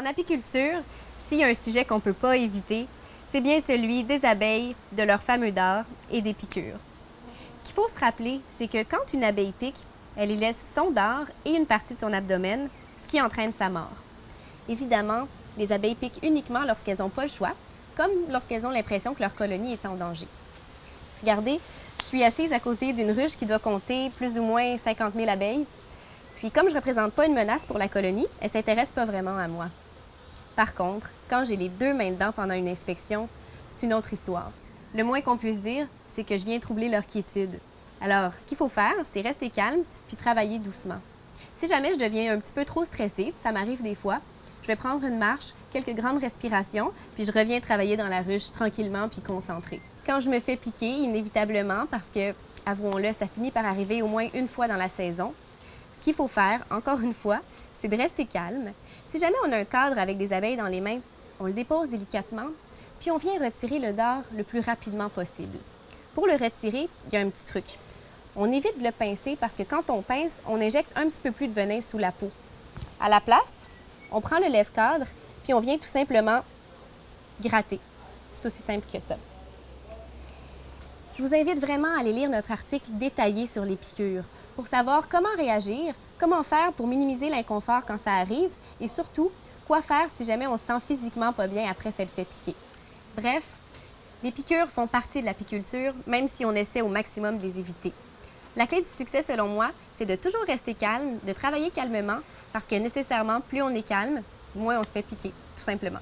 En apiculture, s'il y a un sujet qu'on ne peut pas éviter, c'est bien celui des abeilles, de leur fameux dard et des piqûres. Ce qu'il faut se rappeler, c'est que quand une abeille pique, elle y laisse son dard et une partie de son abdomen, ce qui entraîne sa mort. Évidemment, les abeilles piquent uniquement lorsqu'elles n'ont pas le choix, comme lorsqu'elles ont l'impression que leur colonie est en danger. Regardez, je suis assise à côté d'une ruche qui doit compter plus ou moins 50 000 abeilles. Puis comme je ne représente pas une menace pour la colonie, elle ne s'intéresse pas vraiment à moi. Par contre, quand j'ai les deux mains dedans pendant une inspection, c'est une autre histoire. Le moins qu'on puisse dire, c'est que je viens troubler leur quiétude. Alors, ce qu'il faut faire, c'est rester calme puis travailler doucement. Si jamais je deviens un petit peu trop stressée, ça m'arrive des fois, je vais prendre une marche, quelques grandes respirations, puis je reviens travailler dans la ruche tranquillement puis concentrée. Quand je me fais piquer, inévitablement, parce que, avouons-le, ça finit par arriver au moins une fois dans la saison, ce qu'il faut faire, encore une fois, c'est de rester calme. Si jamais on a un cadre avec des abeilles dans les mains, on le dépose délicatement, puis on vient retirer le dard le plus rapidement possible. Pour le retirer, il y a un petit truc. On évite de le pincer parce que quand on pince, on injecte un petit peu plus de venin sous la peau. À la place, on prend le lève-cadre, puis on vient tout simplement gratter. C'est aussi simple que ça. Je vous invite vraiment à aller lire notre article détaillé sur les piqûres pour savoir comment réagir, comment faire pour minimiser l'inconfort quand ça arrive et surtout, quoi faire si jamais on se sent physiquement pas bien après s'être fait piquer. Bref, les piqûres font partie de l'apiculture, même si on essaie au maximum de les éviter. La clé du succès, selon moi, c'est de toujours rester calme, de travailler calmement, parce que nécessairement, plus on est calme, moins on se fait piquer, tout simplement.